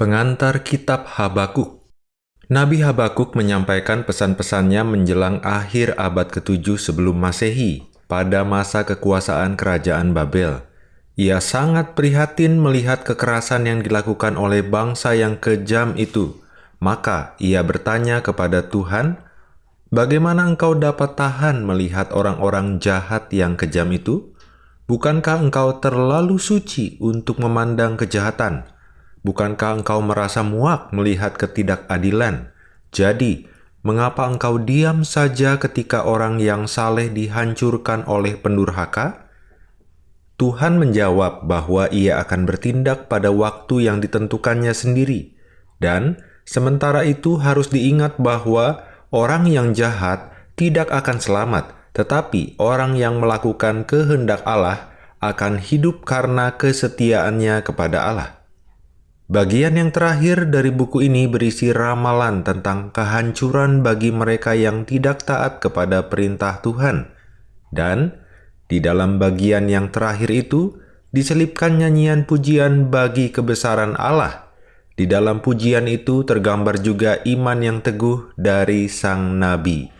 Pengantar Kitab Habakuk Nabi Habakuk menyampaikan pesan-pesannya menjelang akhir abad ke-7 sebelum Masehi, pada masa kekuasaan Kerajaan Babel. Ia sangat prihatin melihat kekerasan yang dilakukan oleh bangsa yang kejam itu. Maka ia bertanya kepada Tuhan, Bagaimana engkau dapat tahan melihat orang-orang jahat yang kejam itu? Bukankah engkau terlalu suci untuk memandang kejahatan? Bukankah engkau merasa muak melihat ketidakadilan? Jadi, mengapa engkau diam saja ketika orang yang saleh dihancurkan oleh pendurhaka? Tuhan menjawab bahwa ia akan bertindak pada waktu yang ditentukannya sendiri, dan sementara itu harus diingat bahwa Orang yang jahat tidak akan selamat, tetapi orang yang melakukan kehendak Allah akan hidup karena kesetiaannya kepada Allah. Bagian yang terakhir dari buku ini berisi ramalan tentang kehancuran bagi mereka yang tidak taat kepada perintah Tuhan. Dan di dalam bagian yang terakhir itu diselipkan nyanyian pujian bagi kebesaran Allah di dalam pujian itu tergambar juga iman yang teguh dari sang nabi.